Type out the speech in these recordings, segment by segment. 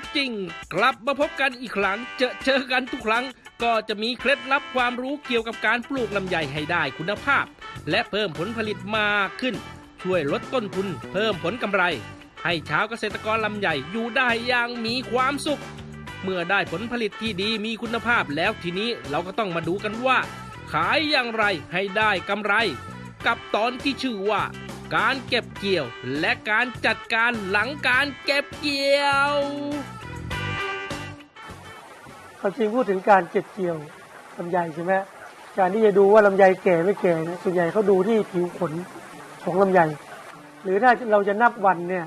กจริง กลับมาพบกันอีกครั้ง เจอเจอกันทุกครั้ง ก็จะมีเคล็ดลับความรู้เกี่ยวกับการปลูกลำไยให้ได้คุณภาพ และเพิ่มผลผลิตมากขึ้น ช่วยลดต้นทุน เพิ่มผลกำไร ให้ชาวเกษตรกรลำไยอยู่ได้อย่างมีความสุข เมื่อได้ผลผลิตที่ดีมีคุณภาพแล้วทีนี้เราก็ต้องมาดูกันว่า ขายอย่างไรให้ได้กำไร กับตอนที่ชื่อว่า การเก็บเกี่ยว และการจัดการหลังการเก็บเกี่ยวความจริงพูดถึงการเก็บเกี่ยวลำไยใช่ไหมการที่จะดูว่าลำไยแก่ไม่แก่เนี่ยส่วนใหญ่เขาดูที่ผิวขนของลำไย หรือถ้าเราจะนับวันเนี่ย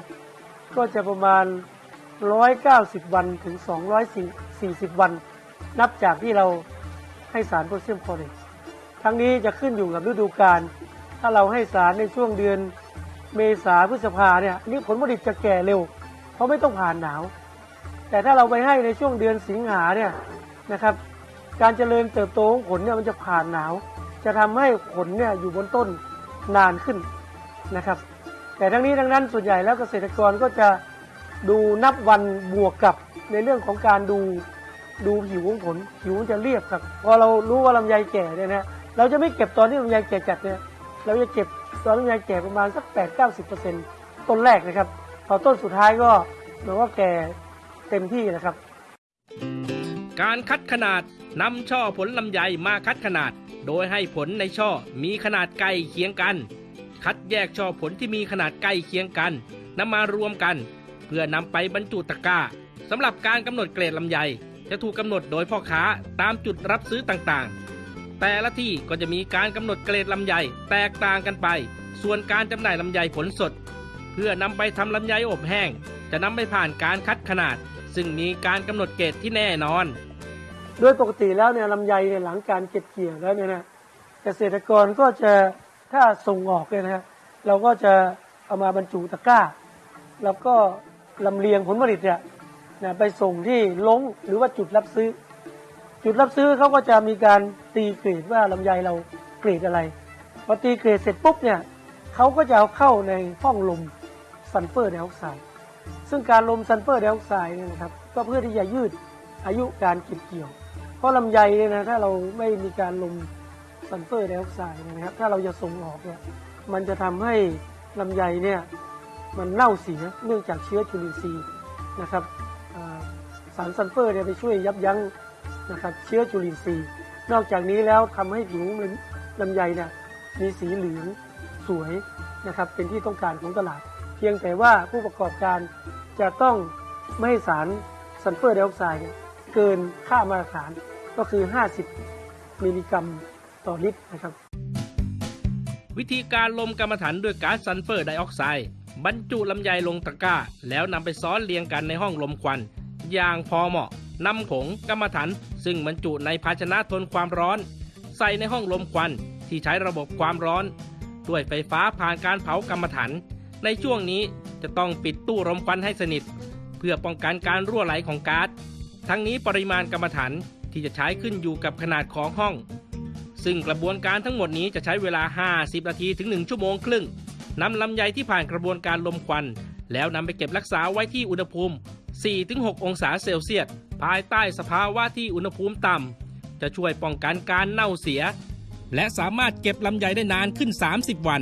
ก็จะประมาณ 190 วันถึง 240 วัน นับจากที่เราให้สารโพแทสเซียมคลอเรตทั้งนี้จะขึ้นอยู่กับฤดูกาล ถ้าเราให้สารในช่วงเดือนเมษาพฤษภาเนี่ยนี่ผลผลิตจะแก่เร็ว เพราะไม่ต้องผ่านหนาว แต่ถ้าเราไปให้ในช่วงเดือนสิงหาเนี่ยนะครับ การเจริญเติบโตของผลเนี่ยมันจะผ่านหนาว จะทำให้ผลเนี่ยอยู่บนต้นนานขึ้นนะครับ แต่ทั้งนี้ทั้งนั้นส่วนใหญ่แล้วเกษตรกรก็จะดูนับวันบวกกับในเรื่องของการดูดูผิวของผลผิวมันจะเรียบครับ พอเรารู้ว่าลำไยแก่เนี่ยนะเราจะไม่เก็บตอนที่ลำไยแก่จัดเนี่ย เราจะเก็บตอนลำไยแก่ประมาณสัก8 9 0เปอร์เซ็นต์ต้นแรกนะครับพอต้นสุดท้ายก็เหมือนว่าแก่เต็มที่นะครับ การคัดขนาดนำช่อผลลำไยมาคัดขนาด โดยให้ผลในช่อมีขนาดใกล้เคียงกัน คัดแยกช่อผลที่มีขนาดใกล้เคียงกันนำมารวมกัน เพื่อนำไปบรรจุตะกร้าสำหรับการกำหนดเกรดลำไย จะถูกกำหนดโดยพ่อค้าตามจุดรับซื้อต่างๆ แต่ละที่ก็จะมีการกำหนดเกรดลำไยแตกต่างกันไป ส่วนการจำหน่ายลำไยผลสด เพื่อนำไปทำลำไยอบแห้ง จะนำไปผ่านการคัดขนาด ซึ่งมีการกำหนดเกรดที่แน่นอน โดยปกติแล้วเนี่ยลำไยเนี่ยหลังการเก็บเกี่ยวแล้วเนี่ยนะเกษตรกรก็จะถ้าส่งออกเนี่ยนะเราก็จะเอามาบรรจุตะกร้า แล้วก็ลำเลียงผลผลิตเนี่ยนะไปส่งที่ล้งหรือว่าจุดรับซื้อ จุดรับซื้อเขาก็จะมีการตีเกรดว่าลำไยเราเกรดอะไรพอตีเกรดเสร็จปุ๊บเนี่ยเขาก็จะเอาเข้าในห้องรมซัลเฟอร์ไดออกไซด์ซึ่งการรมซัลเฟอร์ไดออกไซด์เนี่ยนะครับก็เพื่อที่จะยืดอายุการเก็บเกี่ยว เพราะลำไยเนี่ยนะถ้าเราไม่มีการรมซัลเฟอร์ไดออกไซด์นะครับถ้าเราจะส่งออกเนี่ยมันจะทำให้ลำไยเนี่ยมันเน่าเสียเนื่องจากเชื้อจุลินทรีย์นะครับสารซัลเฟอร์เนี่ยไปช่วยยับยั้ง นะครับเชื้อจุลินทรีย์ นอกจากนี้แล้วทำให้ผิวลำไยเนี่ยมีสีเหลืองสวยนะครับเป็นที่ต้องการของตลาด เพียงแต่ว่าผู้ประกอบการจะต้องไม่ให้สารซัลเฟอร์ไดออกไซด์เนี่ยเกินค่ามาตรฐานก็คือ 50 มิลลิกรัมต่อลิตรนะครับ วิธีการรมกำมะถันด้วยก๊าซซัลเฟอร์ไดออกไซด์บรรจุลำไยลงตะกร้า แล้วนำไปซ้อนเรียงกันในห้องรมควัน อย่างพอเหมาะ นำผงกำมะถันซึ่งบรรจุในภาชนะทนความร้อน ใส่ในห้องรมควันที่ใช้ระบบความร้อน ด้วยไฟฟ้าผ่านการเผากำมะถันในช่วงนี้จะต้องปิดตู้รมควันให้สนิท เพื่อป้องกันการรั่วไหลของก๊าซทั้งนี้ปริมาณกรรมฐานที่จะใช้ขึ้นอยู่กับขนาดของห้อง ซึ่งกระบวนการทั้งหมดนี้จะใช้เวลา 50 นาทีถึง 1 ชั่วโมงครึ่งนำลำไยที่ผ่านกระบวนการลมควัน แล้วนำไปเก็บรักษาไว้ที่อุณหภูมิ 4-6 องศาเซลเซียส ภายใต้สภาวะที่อุณหภูมิต่ำ จะช่วยป้องกันการเน่าเสีย และสามารถเก็บลำไยได้นานขึ้น 30 วัน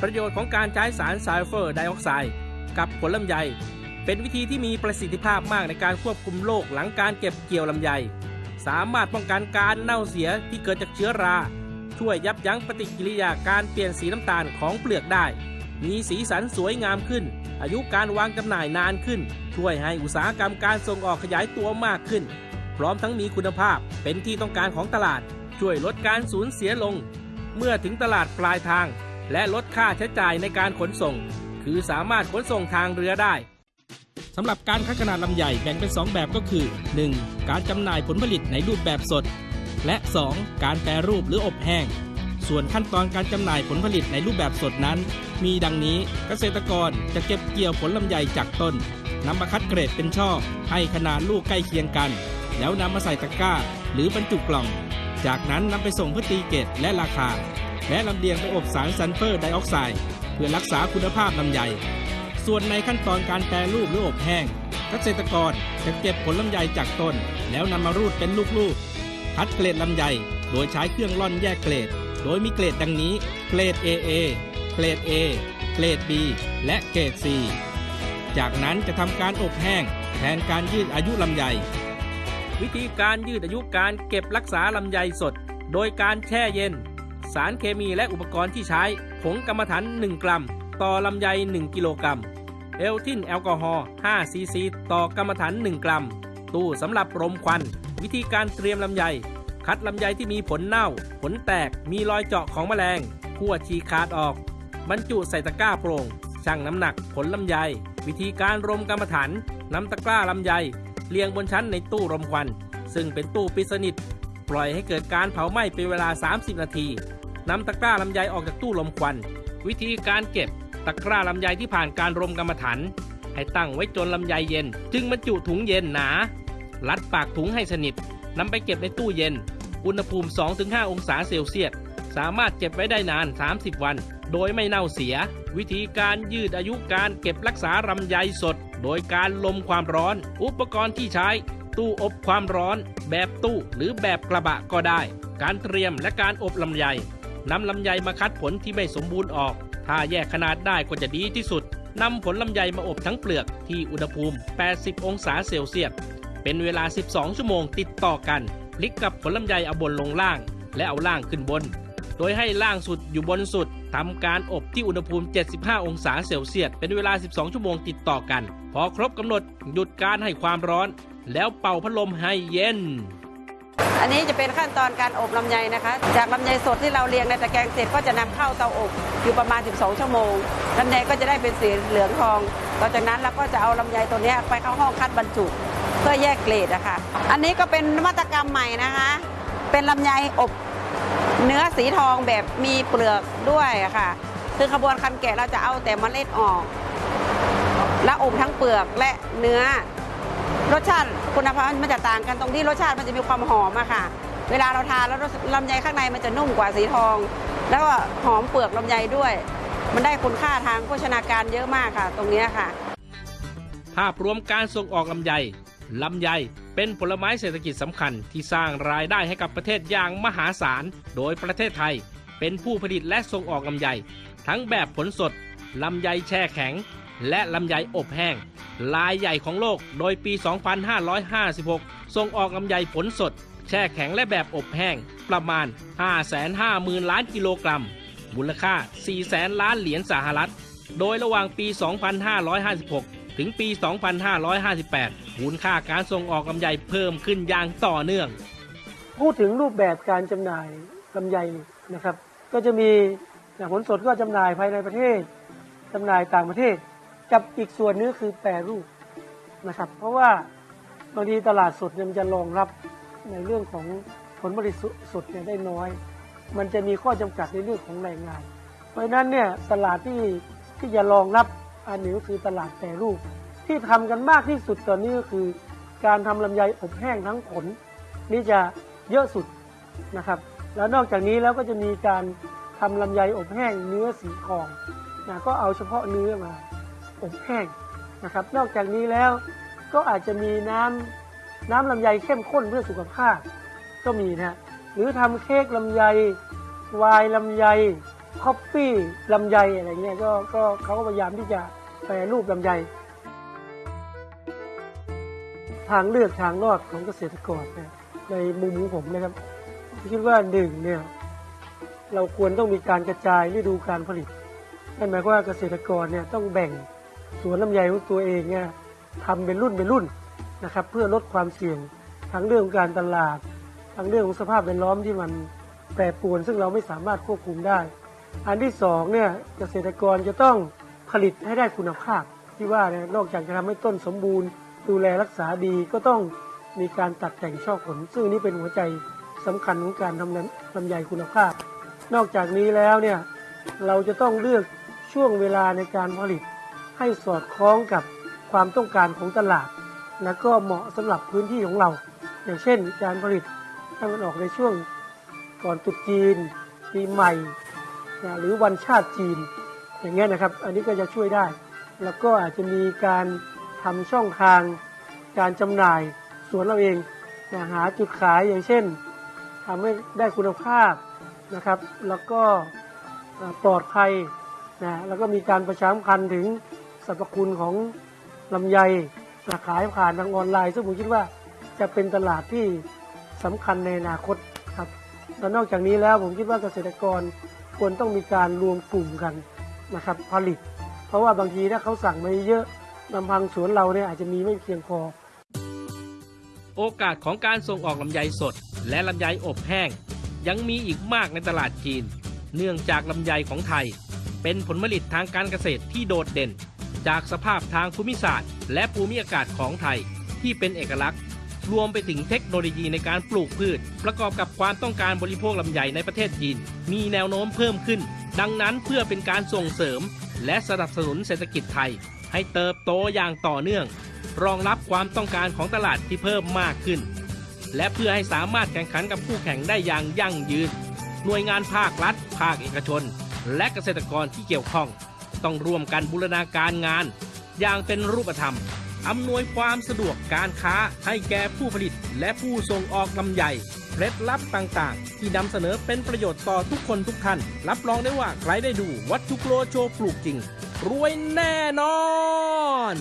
ประโยชน์ของการใช้สารซัลเฟอร์ไดออกไซด์กับผลลำไย เป็นวิธีที่มีประสิทธิภาพมากในการควบคุมโรคหลังการเก็บเกี่ยวลำไย สามารถป้องกันการเน่าเสียที่เกิดจากเชื้อรา ช่วยยับยั้งปฏิกิริยาการเปลี่ยนสีน้ำตาลของเปลือกได้ มีสีสันสวยงามขึ้น อายุการวางจำหน่ายนานขึ้น ช่วยให้อุตสาหกรรมการส่งออกขยายตัวมากขึ้น พร้อมทั้งมีคุณภาพเป็นที่ต้องการของตลาด ช่วยลดการสูญเสียลง เมื่อถึงตลาดปลายทาง และลดค่าใช้จ่ายในการขนส่ง คือสามารถขนส่งทางเรือได้สำหรับการคัดขนาดลำใหญ่แบ่งเป็น 2 แบบก็คือ 1. การจำหน่ายผลผลิตในรูปแบบสด และ 2. การแปรรูปหรืออบแห้ง ส่วนขั้นตอนการจำหน่ายผลผลิตในรูปแบบสดนั้น มีดังนี้เกษตรกรจะเก็บเกี่ยวผลลำไยจากต้นนำมาคัดเกรดเป็นช่อ ให้ขนาดลูกใกล้เคียงกัน แล้วนำมาใส่ตะกร้า หรือบรรจุกล่อง จากนั้นนำไปส่งเพื่อตีเกรดและราคา และลำเลียงไปอบสารซัลเฟอร์ไดออกไซด์เพื่อรักษาคุณภาพลำไย ส่วนในขั้นตอนการแปรรูปหรืออบแห้ง เกษตรกรจะเก็บผลลำไยจากต้น แล้วนำมารูดเป็นลูกๆคัดเกรดลำไย โดยใช้เครื่องร่อนแยกเกรด โดยมีเกรดดังนี้ เกรด AA เกรด A เกรด B และเกรด C จากนั้นจะทำการอบแห้งแทนการยืดอายุลำไย วิธีการยืดอายุการเก็บรักษาลำไยสด โดยการแช่เย็น สารเคมีและอุปกรณ์ที่ใช้ ผงกรรมฐาน 1 กรัม ต่อลำไย 1 กิโลกรัม เอลทินแอลกอฮอล์5ซีซีต่อกรรมฐาน 1 กรัม ตู้สำหรับรมควัน วิธีการเตรียมลำไย คัดลำไยที่มีผลเน่า ผลแตก มีรอยเจาะของแมลงคั่วฉีกขาดออก บรรจุใส่ตะกร้าโปร่งชั่งน้ำหนักผลลำไย วิธีการรมกรรมฐานนำตะกร้าลำไยเรียงบนชั้นในตู้รมควัน ซึ่งเป็นตู้ปิดสนิท ปล่อยให้เกิดการเผาไหม้เป็นเวลา 30 นาทีนำตะกร้าลำไยออกจากตู้ลมควัน วิธีการเก็บตะกร้าลำไยที่ผ่านการรมกรรมฐานให้ตั้งไว้จนลำไยเย็น จึงบรรจุถุงเย็นหนารัดปากถุงให้สนิท นำไปเก็บในตู้เย็น อุณหภูมิ 2-5 องศาเซลเซียส สามารถเก็บไว้ได้นาน 30 วัน โดยไม่เน่าเสีย วิธีการยืดอายุการเก็บรักษาลำไยสด โดยการลมความร้อน อุปกรณ์ที่ใช้ ตู้อบความร้อน แบบตู้หรือแบบกระบะก็ได้ การเตรียมและการอบลำไยนำลำไยมาคัดผลที่ไม่สมบูรณ์ออก ถ้าแยกขนาดได้ก็จะดีที่สุดนำผลลำไยมาอบทั้งเปลือกที่อุณหภูมิ 80 องศาเซลเซียส เป็นเวลา 12 ชั่วโมงติดต่อกัน พลิกกับผลลำไยเอาบนลงล่าง และเอาล่างขึ้นบน โดยให้ล่างสุดอยู่บนสุดทำการอบที่อุณหภูมิ 75 องศาเซลเซียส เป็นเวลา 12 ชั่วโมงติดต่อกัน พอครบกำหนดหยุดการให้ความร้อน แล้วเป่าพัดลมให้เย็น อันนี้จะเป็นขั้นตอนการอบลำไยนะคะ จากลำไยสดที่เราเรียงในตะแกรงเสร็จก็จะนำเข้าเตาอบอยู่ประมาณ 12 ชั่วโมงลำไยก็จะได้เป็นสีเหลืองทอง ต่อจากนั้นเราก็จะเอาลำไยตัวนี้ไปเข้าห้องคัดบรรจุ เพื่อแยกเกรดนะคะอันนี้ก็เป็นนวัตกรรมใหม่นะคะ เป็นลำไยอบเนื้อสีทองแบบมีเปลือกด้วยอะค่ะ คือขบวนคันแกะเราจะเอาแต่เมล็ดออก แล้วอบทั้งเปลือกและเนื้อ รสชาติคุณภาพมันจะต่างกันตรงที่รสชาติมันจะมีความหอมอะค่ะ เวลาเราทานแล้วลำไยข้างในมันจะนุ่มกว่าสีทอง แล้วก็หอมเปลือกลำไยด้วย มันได้คุณค่าทางโภชนาการเยอะมากค่ะ ตรงนี้ค่ะ ภาพรวมการส่งออกลำไย ลำไย เป็นผลไม้เศรษฐกิจสำคัญที่สร้างรายได้ให้กับประเทศอย่างมหาศาล โดยประเทศไทย เป็นผู้ผลิตและส่งออกลำไย ทั้งแบบผลสด ลำไยแช่แข็ง และลำไยอบแห้งรายใหญ่ของโลกโดยปี 2556 ส่งออกลำไยผลสด แช่แข็งและแบบอบแห้ง ประมาณ 550,000 ล้านกิโลกรัม มูลค่า 400,000 ล้านเหรียญสหรัฐ โดยระหว่างปี 2556 ถึงปี 2558 มูลค่าการส่งออกลำไยเพิ่มขึ้นอย่างต่อเนื่อง พูดถึงรูปแบบการจำหน่ายลำไยนะครับ ก็จะมีผลสดก็จำหน่ายภายในประเทศจำหน่ายต่างประเทศ กับอีกส่วนนึงคือแปรรูปนะครับ เพราะว่าบางทีตลาดสดมันจะรองรับในเรื่องของผลผลิตสดเนี่ยได้น้อย มันจะมีข้อจำกัดในเรื่องของแรงงาน เพราะฉะนั้นเนี่ยตลาดที่ที่จะรองรับอันนี้ก็คือตลาดแปรรูป ที่ทำกันมากที่สุดตอนนี้ก็คือการทำลำไยอบแห้งทั้งผล นี่จะเยอะสุดนะครับ แล้วนอกจากนี้แล้วก็จะมีการทำลำไยอบแห้งเนื้อสีทองนะก็เอาเฉพาะเนื้อมาอบแห้งนะครับ นอกจากนี้แล้วก็อาจจะมีน้ำน้ำลำไยเข้มข้นเพื่อสุขภาพก็มีนะฮะหรือทำเค้กลำไยวน์ลำไยคอฟฟี่ลำไยอะไรเงี้ยก็ก็เขาก็พยายามที่จะแปรรูปลำไย ทางเลือกทางรอดของเกษตรกรในมุมของผมนะครับคิดว่าหนึ่งเนี่ยเราควรต้องมีการกระจายฤดูการผลิตนั่นหมายความว่าเกษตรกรเนี่ยต้องแบ่งสวนลำไยของตัวเองเนี่ยทำเป็นรุ่นเป็นรุ่นนะครับ เพื่อลดความเสี่ยงทั้งเรื่องของการตลาดทั้งเรื่องของสภาพแวดล้อมที่มันแปรปรวน ซึ่งเราไม่สามารถควบคุมได้ อันที่สองเนี่ยเกษตรกรจะต้องผลิตให้ได้คุณภาพที่ว่าเนี่ยนอกจากจะทำให้ต้นสมบูรณ์ ดูแลรักษาดีก็ต้องมีการตัดแต่งช่อผล ซึ่งนี่เป็นหัวใจสำคัญของการทำลำลำไยคุณภาพ นอกจากนี้แล้วเนี่ยเราจะต้องเลือกช่วงเวลาในการผลิต ให้สอดคล้องกับความต้องการของตลาด และก็เหมาะสำหรับพื้นที่ของเรา อย่างเช่น การผลิตถ้ามันออกในช่วงก่อนตรุษจีนปีใหม่นะหรือวันชาติจีน อย่างเงี้ยนะครับ อันนี้ก็จะช่วยได้ แล้วก็อาจจะมีการ ทำช่องทางการจำหน่ายสวนเราเองนะหาจุดขายอย่างเช่นทำให้ได้คุณภาพนะครับ แล้วก็ปลอดภัยนะแล้วก็มีการประชาสัมพันธ์ถึงสรรพคุณของลำไยนะขายผ่านทางออนไลน์ ซึ่งผมคิดว่าจะเป็นตลาดที่สำคัญในอนาคตครับแล้วนอกจากนี้แล้วผมคิดว่าเกษตรกรควรต้องมีการรวมกลุ่มกันนะครับผลิต เพราะว่าบางทีถ้าเขาสั่งมาเยอะ ลำพังสวนเราเนี่ยอาจจะมีไม่เพียงพอ โอกาสของการส่งออกลำไยสด และลำไยอบแห้ง ยังมีอีกมากในตลาดจีน เนื่องจากลำไยของไทย เป็นผลผลิตทางการเกษตรที่โดดเด่น จากสภาพทางภูมิศาสตร์ และภูมิอากาศของไทยที่เป็นเอกลักษณ์ รวมไปถึงเทคโนโลยีในการปลูกพืช ประกอบกับความต้องการบริโภคลำไยในประเทศจีน มีแนวโน้มเพิ่มขึ้น ดังนั้นเพื่อเป็นการส่งเสริม และสนับสนุนเศรษฐกิจไทย ให้เติบโตอย่างต่อเนื่อง รองรับความต้องการของตลาดที่เพิ่มมากขึ้น และเพื่อให้สามารถแข่งขันกับคู่แข่งได้อย่างยั่งยืน หน่วยงานภาครัฐ ภาคเอกชน และเกษตรกรที่เกี่ยวข้อง ต้องร่วมกันบูรณาการงาน อย่างเป็นรูปธรรมอำนวยความสะดวกการค้าให้แก่ผู้ผลิตและผู้ส่งออกลำไยเคล็ดลับต่างๆ ที่นำเสนอเป็นประโยชน์ต่อทุกคนทุกท่าน รับรองได้ว่าใครได้ดูวัตถุโกโลโชว์ปลูกจริง รวยแน่นอน